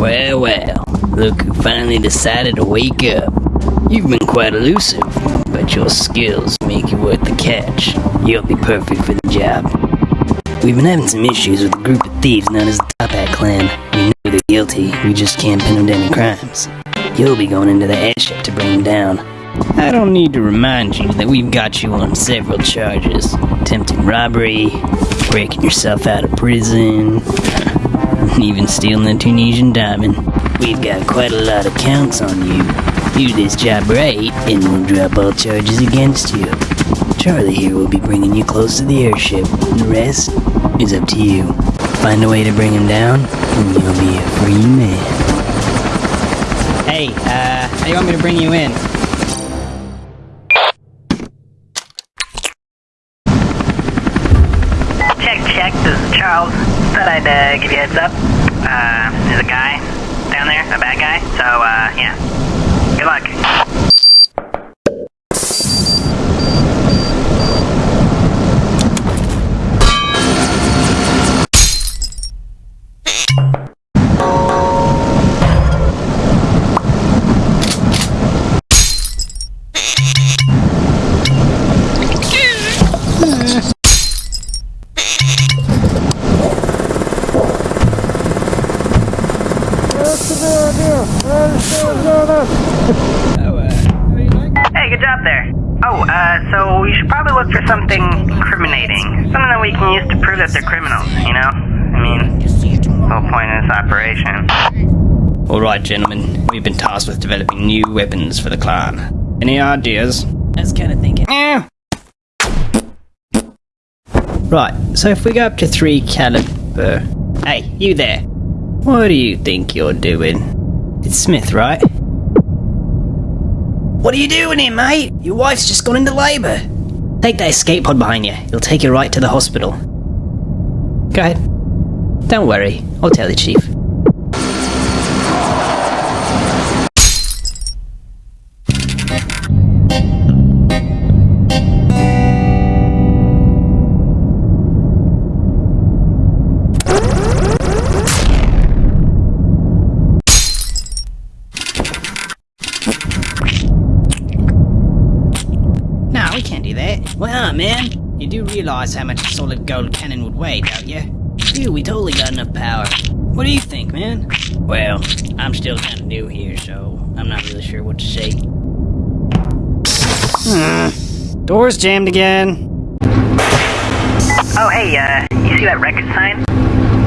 Well, well, look who finally decided to wake up. You've been quite elusive, but your skills make you worth the catch. You'll be perfect for the job. We've been having some issues with a group of thieves known as the Toppat Clan. We know they're guilty, we just can't pin them to any crimes. You'll be going into the airship to bring them down. I don't need to remind you that we've got you on several charges. Attempted robbery, breaking yourself out of prison, even stealing a Tunisian diamond. We've got quite a lot of counts on you. Do this job right, and we'll drop all charges against you. Charlie here will be bringing you close to the airship, the rest is up to you. Find a way to bring him down, and you'll be a free man. Hey, uh, how do you want me to bring you in? Uh, give you a heads up. Uh, there's a guy down there, a bad guy. So, uh, yeah. Good luck. Hey, good job there. Oh, uh, so you should probably look for something incriminating. Something that we can use to prove that they're criminals, you know? I mean, the whole point of this operation. Alright, gentlemen, we've been tasked with developing new weapons for the clan. Any ideas? I was kinda thinking. Eh. Right, so if we go up to 3 caliber... Hey, you there. What do you think you're doing? It's Smith, right? What are you doing here, mate? Your wife's just gone into labour. Take that escape pod behind you. It'll take you right to the hospital. Go ahead. Don't worry. I'll tell the chief. Can't do that. Not, man? You do realize how much a solid gold cannon would weigh, don't you? Dude, we totally got enough power. What do you think, man? Well, I'm still kind of new here, so I'm not really sure what to say. Hmm. Door's jammed again. Oh, hey, uh, you see that record sign?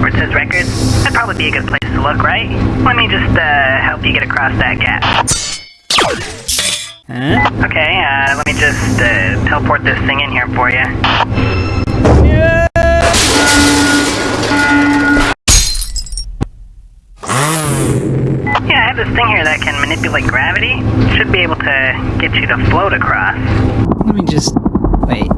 Where it says records? That'd probably be a good place to look, right? Let me just, uh, help you get across that gap. Huh? Okay, uh, let me just, uh, teleport this thing in here for you. Yeah, I have this thing here that can manipulate gravity. Should be able to get you to float across. Let me just... Wait.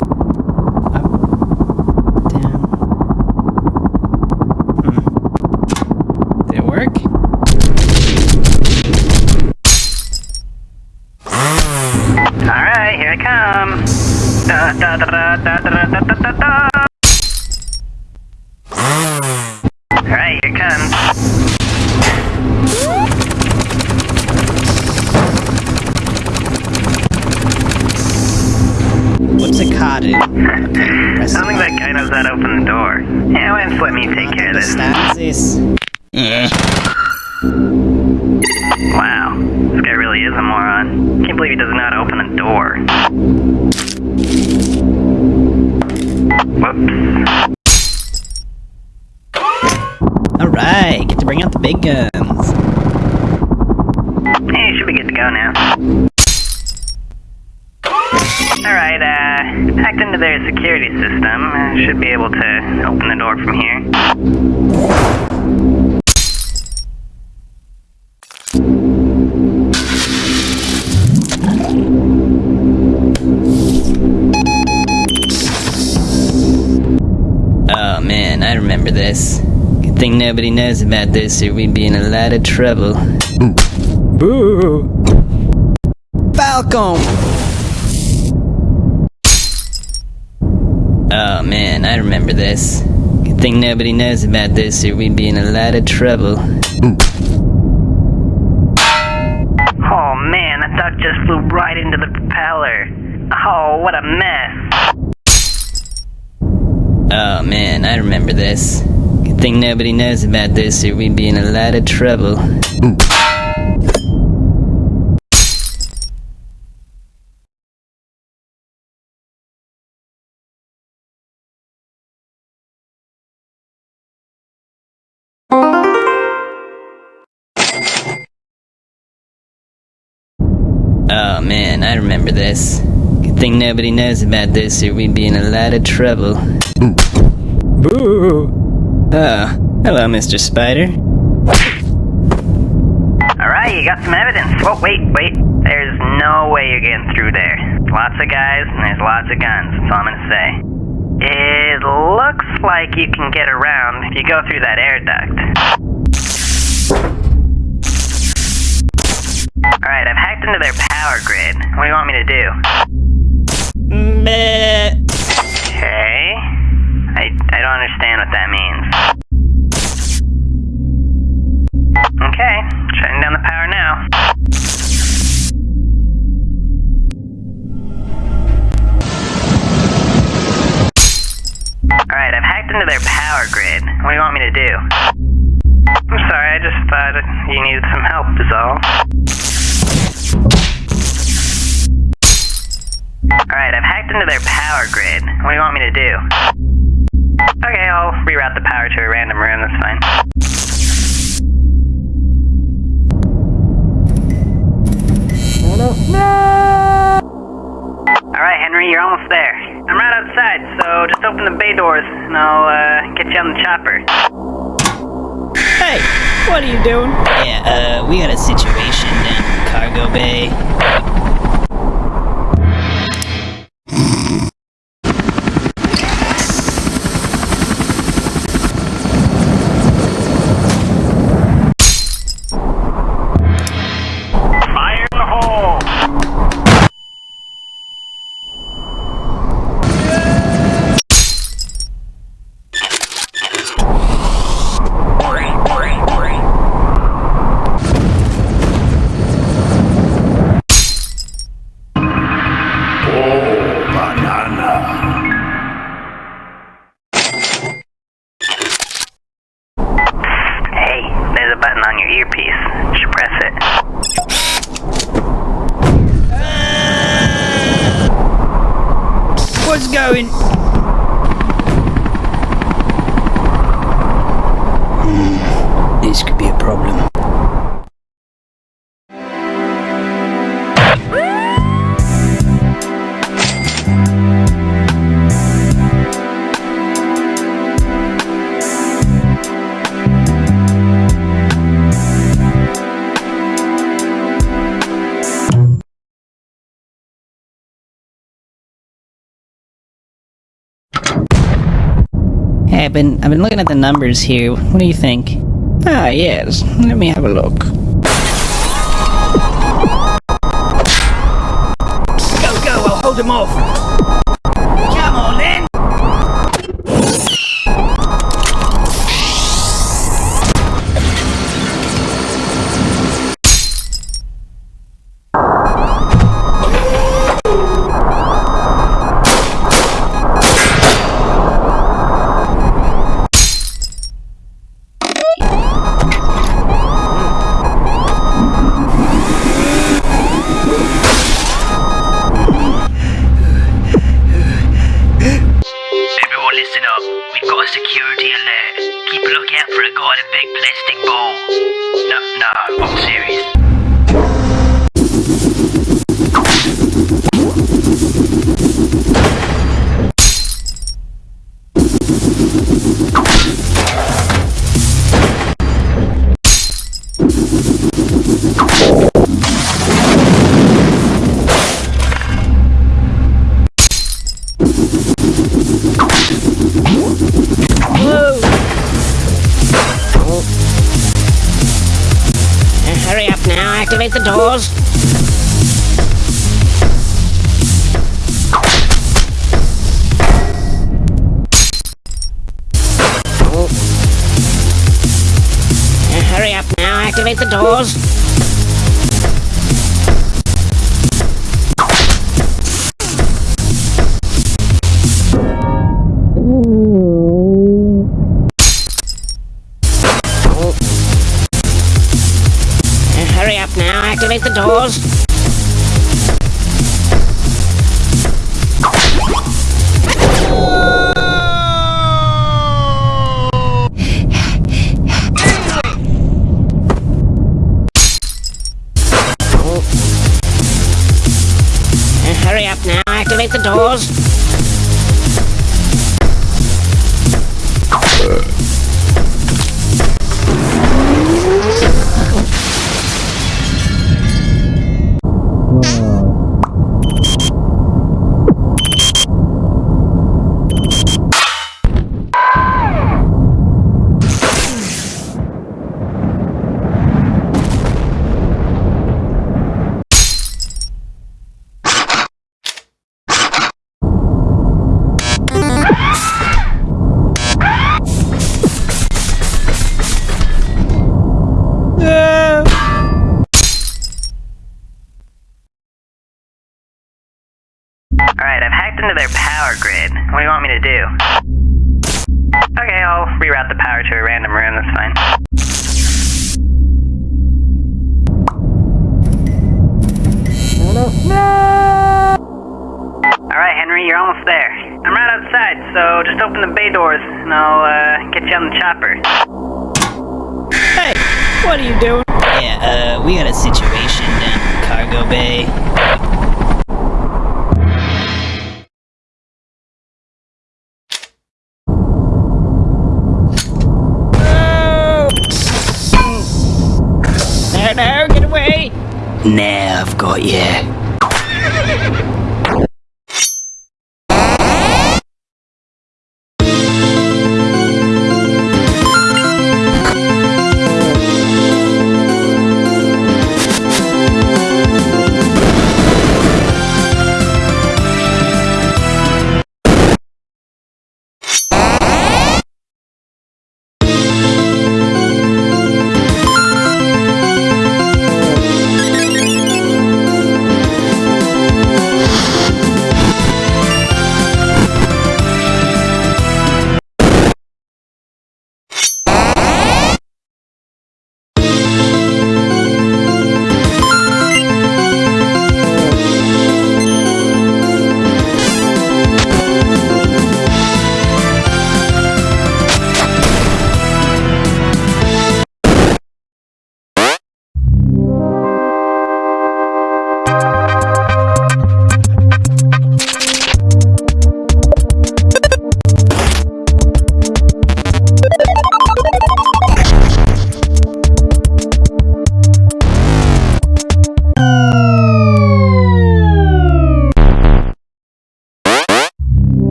Alright, get to bring out the big guns. Hey, should be good to go now. Alright, uh, hacked into their security system. Uh, should be able to open the door from here. Oh man, I remember this think nobody knows about this or we'd be in a lot of trouble. Boo! Falcon! Oh man, I remember this. Good thing nobody knows about this or we'd be in a lot of trouble. Oh man, that duck just flew right into the propeller. Oh, what a mess. Oh man, I remember this. Thing nobody knows about this or we'd be in a lot of trouble. Oh man, I remember this. Good thing nobody knows about this or we'd be in a lot of trouble. Boo! Oh, hello, Mr. Spider. Alright, you got some evidence. Oh, wait, wait. There's no way you're getting through there. Lots of guys, and there's lots of guns. That's all I'm gonna say. It looks like you can get around if you go through that air duct. Alright, I've hacked into their power grid. What do you want me to do? Meh. Okay. I, I don't understand what that means. Into their power grid. What do you want me to do? I'm sorry, I just thought you needed some help, is all. Alright, I've hacked into their power grid. What do you want me to do? Okay, I'll reroute the power to a random room, that's fine. Alright, Henry, you're almost there. I'm right outside, so just open the bay doors and I'll uh, get you on the chopper. Hey, what are you doing? Yeah, uh, we got a situation down in Cargo Bay. Problem. Hey, I've been I've been looking at the numbers here. What do you think? Ah, yes. Let me have a look. Go, go! I'll hold him off. For a big plastic ball. activate the doors. Oh. Uh, hurry up now, activate the doors. Ooh. Activate the doors. Into their power grid. What do you want me to do? Okay, I'll reroute the power to a random room, that's fine. No, no! Alright, Henry, you're almost there. I'm right outside, so just open the bay doors and I'll uh, get you on the chopper. Hey, what are you doing? Yeah, uh, we got a situation down in Cargo Bay. Now I've got you.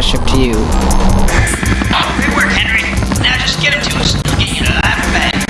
Airship to you. Good work, Henry. Now just get him to us. He'll get you alive and back.